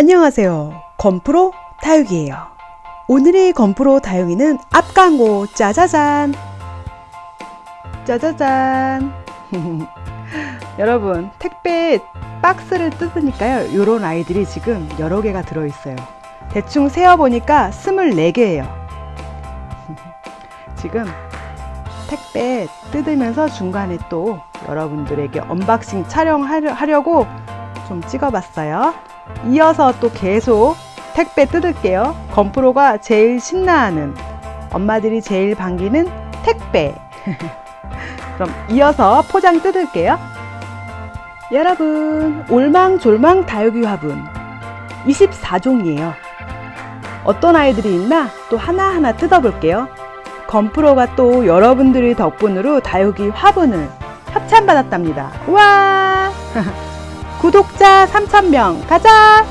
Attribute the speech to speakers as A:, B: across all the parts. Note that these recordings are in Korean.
A: 안녕하세요. 건프로 다육이에요. 오늘의 건프로 다육이는 앞광고 짜자잔. 짜자잔. 여러분, 택배 박스를 뜯으니까요. 요런 아이들이 지금 여러 개가 들어있어요. 대충 세어보니까 24개예요. 지금 택배 뜯으면서 중간에 또 여러분들에게 unboxing 촬영하려고 좀 찍어봤어요. 이어서 또 계속 택배 뜯을게요. 건프로가 제일 신나하는 엄마들이 제일 반기는 택배. 그럼 이어서 포장 뜯을게요. 여러분, 올망졸망 다육이 화분 24종이에요. 어떤 아이들이 있나 또 하나하나 뜯어볼게요. 건프로가 또 여러분들의 덕분으로 다육이 화분을 협찬받았답니다. 와! 구독자 3,000명 가자!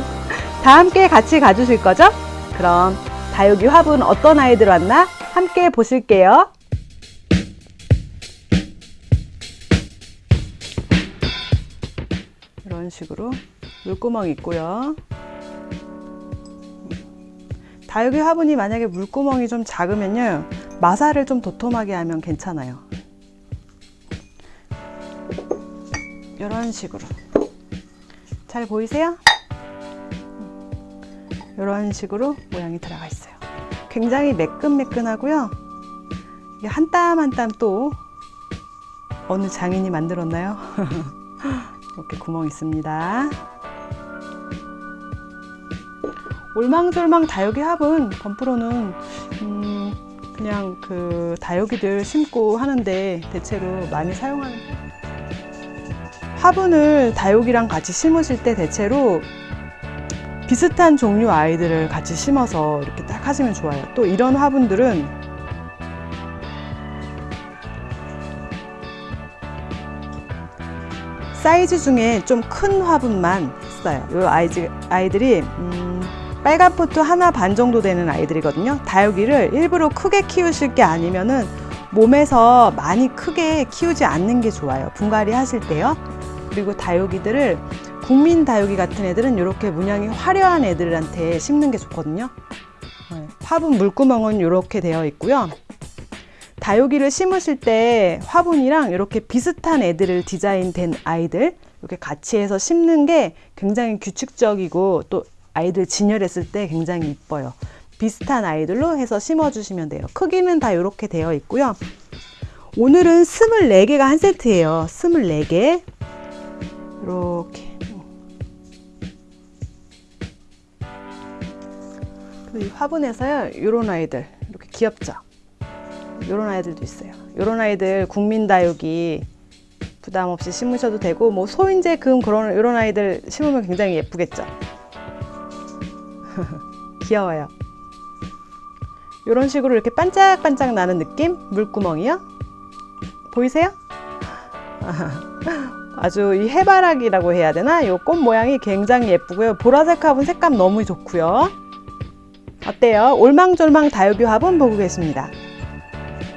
A: 다 함께 같이 가주실 거죠? 그럼 다육이 화분 어떤 아이들 왔나 함께 보실게요. 이런 식으로 물구멍 있고요. 다육이 화분이 만약에 물구멍이 좀 작으면요 마사를 좀 도톰하게 하면 괜찮아요 이런 식으로 잘 보이세요? 이런 식으로 모양이 들어가 있어요 굉장히 매끈매끈하고요 한 땀 한 땀 또 어느 장인이 만들었나요? 이렇게 구멍 있습니다 올망졸망 다육이 화분 건프로는 음 그냥 그 다육이들 심고 하는데 대체로 많이 사용하는 화분을 다육이랑 같이 심으실 때 대체로 비슷한 종류 아이들을 같이 심어서 이렇게 딱 하시면 좋아요. 또 이런 화분들은 사이즈 중에 좀 큰 화분만 했어요 이 아이들이 음 빨간 포트 하나 반 정도 되는 아이들이거든요. 다육이를 일부러 크게 키우실 게 아니면은 몸에서 많이 크게 키우지 않는 게 좋아요. 분갈이 하실 때요 그리고 다육이들을 국민 다육이 같은 애들은 이렇게 문양이 화려한 애들한테 심는 게 좋거든요 네, 화분 물구멍은 이렇게 되어 있고요 다육이를 심으실 때 화분이랑 이렇게 비슷한 애들을 디자인된 아이들 이렇게 같이 해서 심는 게 굉장히 규칙적이고 또 아이들 진열했을 때 굉장히 이뻐요. 비슷한 아이들로 해서 심어 주시면 돼요. 크기는 다 이렇게 되어 있고요. 오늘은 24개가 한 세트예요. 24개. 이렇게. 이 화분에서요. 이런 아이들. 이렇게 귀엽죠? 이런 아이들도 있어요. 이런 아이들 국민다육이 부담 없이 심으셔도 되고 뭐 소인재 금 그런 이런 아이들 심으면 굉장히 예쁘겠죠. 귀여워요. 이런 식으로 이렇게 반짝반짝 나는 느낌? 물구멍이요? 보이세요? 아주 이 해바라기라고 해야 되나? 이 꽃 모양이 굉장히 예쁘고요. 보라색 화분 색감 너무 좋고요. 어때요? 올망졸망 다육이 화분 보고 계십니다.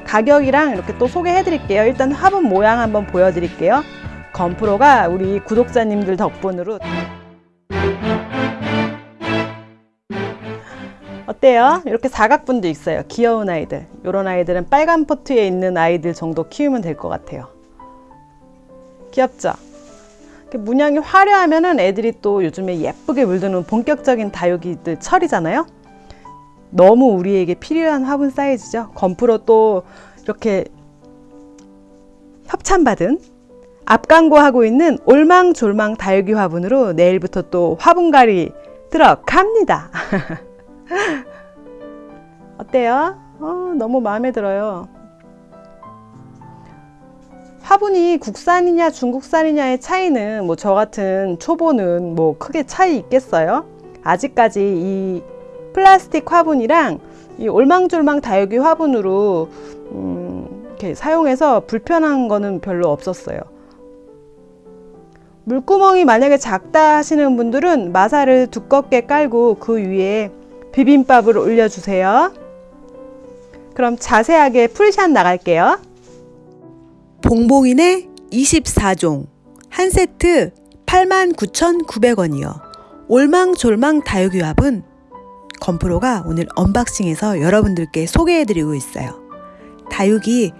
A: 가격이랑 이렇게 또 소개해 드릴게요. 일단 화분 모양 한번 보여 드릴게요. 건프로가 우리 구독자님들 덕분으로 어때요? 이렇게 사각분도 있어요. 귀여운 아이들. 이런 아이들은 빨간 포트에 있는 아이들 정도 키우면 될 것 같아요. 귀엽죠? 문양이 화려하면 애들이 또 요즘에 예쁘게 물드는 본격적인 다육이들 철이잖아요. 너무 우리에게 필요한 화분 사이즈죠. 건프로 또 이렇게 협찬받은 앞광고하고 있는 올망졸망 다육이 화분으로 내일부터 또 화분갈이 들어갑니다. 어때요? 어, 너무 마음에 들어요. 화분이 국산이냐 중국산이냐의 차이는 뭐 저 같은 초보는 뭐 크게 차이 있겠어요? 아직까지 이 플라스틱 화분이랑 이 올망졸망 다육이 화분으로 음, 이렇게 사용해서 불편한 거는 별로 없었어요. 물구멍이 만약에 작다 하시는 분들은 마사를 두껍게 깔고 그 위에 비빔밥을 올려주세요. 그럼 자세하게 풀샷 나갈게요.
B: 봉봉이네 24종 한 세트 89,900원이요. 올망졸망 다육이 화분 건프로가 오늘 unboxing해서 여러분들께 소개해드리고 있어요. 다육이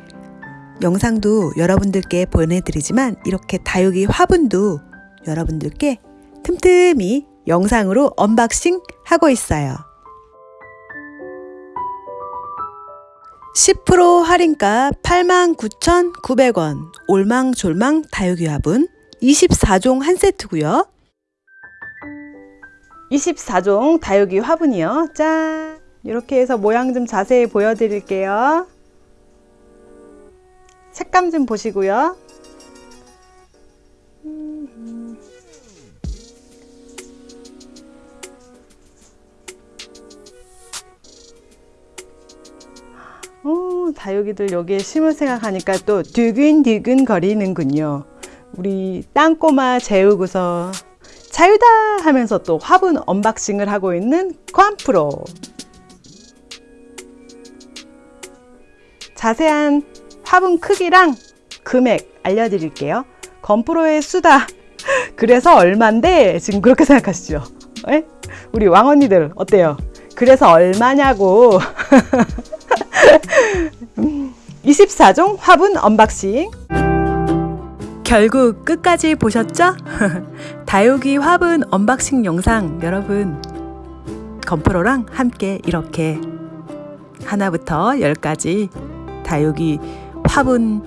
B: 영상도 여러분들께 보내드리지만 이렇게 다육이 화분도 여러분들께 틈틈이 영상으로 unboxing 하고 있어요. 10% 할인가 89,900원 올망졸망 다육이 화분 24종 한 세트고요.
A: 24종 다육이 화분이요. 짠! 이렇게 해서 모양 좀 자세히 보여드릴게요. 색감 좀 보시고요. 다육이들 여기에 심을 생각하니까 또 두근두근 거리는군요. 우리 땅꼬마 재우고서 자유다 하면서 또 화분 unboxing을 하고 있는 건프로. 자세한 화분 크기랑 금액 알려드릴게요. 건프로의 수다. 그래서 얼만데 지금 그렇게 생각하시죠? 에? 우리 왕언니들 어때요? 그래서 얼마냐고. 24종 화분 unboxing.
B: 결국 끝까지 보셨죠? 다육이 화분 unboxing 영상 여러분 건프로랑 함께 이렇게 하나부터 열까지 다육이 화분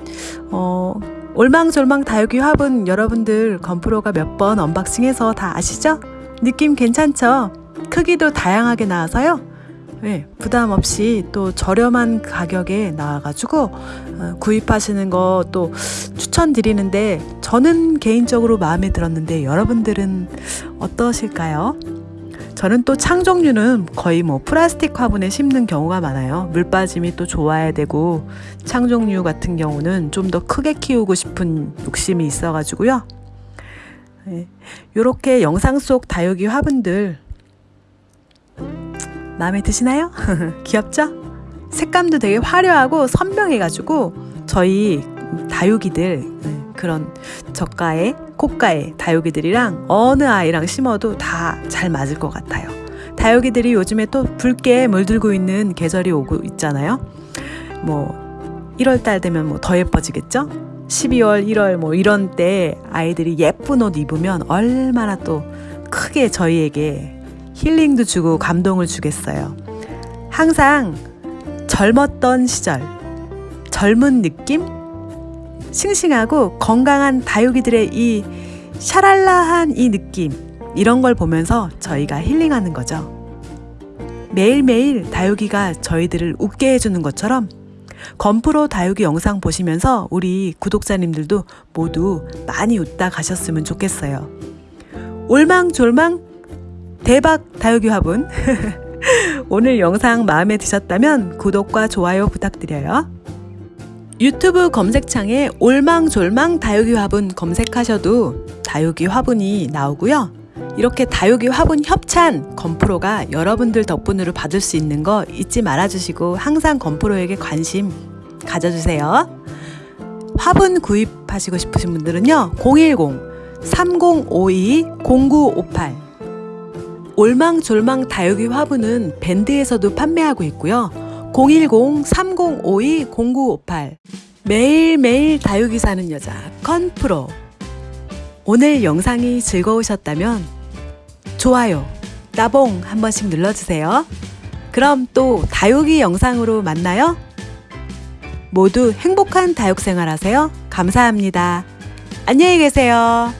B: 어, 올망졸망 다육이 화분 여러분들 건프로가 몇 번 unboxing해서 다 아시죠? 느낌 괜찮죠? 크기도 다양하게 나와서요. 네, 부담 없이 또 저렴한 가격에 나와가지고 어, 구입하시는 거 또 추천드리는데 저는 개인적으로 마음에 들었는데 여러분들은 어떠실까요? 저는 또창 종류는 거의 뭐 플라스틱 화분에 심는 경우가 많아요. 물 빠짐이 또 좋아야 되고 창 종류 같은 경우는 좀 더 크게 키우고 싶은 욕심이 있어가지고요. 네, 이렇게 영상 속 다육이 화분들 마음에 드시나요? 귀엽죠? 색감도 되게 화려하고 선명해가지고 저희 다육이들 네, 그런 저가의 고가의 다육이들이랑 어느 아이랑 심어도 다 잘 맞을 것 같아요. 다육이들이 요즘에 또 붉게 물들고 있는 계절이 오고 있잖아요. 뭐 1월 달 되면 뭐 더 예뻐지겠죠? 12월, 1월 뭐 이런 때 아이들이 예쁜 옷 입으면 얼마나 또 크게 저희에게 힐링도 주고 감동을 주겠어요. 항상 젊었던 시절, 젊은 느낌? 싱싱하고 건강한 다육이들의 이 샤랄라한 이 느낌, 이런 걸 보면서 저희가 힐링하는 거죠. 매일매일 다육이가 저희들을 웃게 해주는 것처럼 건프로 다육이 영상 보시면서 우리 구독자님들도 모두 많이 웃다 가셨으면 좋겠어요. 올망졸망 대박 다육이 화분 오늘 영상 마음에 드셨다면 구독과 좋아요 부탁드려요. 유튜브 검색창에 올망졸망 다육이 화분 검색하셔도 다육이 화분이 나오고요. 이렇게 다육이 화분 협찬 건프로가 여러분들 덕분으로 받을 수 있는 거 잊지 말아주시고 항상 건프로에게 관심 가져주세요. 화분 구입하시고 싶으신 분들은요. 010-3052-0958 올망졸망 다육이 화분은 밴드에서도 판매하고 있고요. 010-3052-0958 매일매일 다육이 사는 여자 컨프로 오늘 영상이 즐거우셨다면 좋아요, 따봉 한 번씩 눌러주세요. 그럼 또 다육이 영상으로 만나요. 모두 행복한 다육 생활 하세요. 감사합니다. 안녕히 계세요.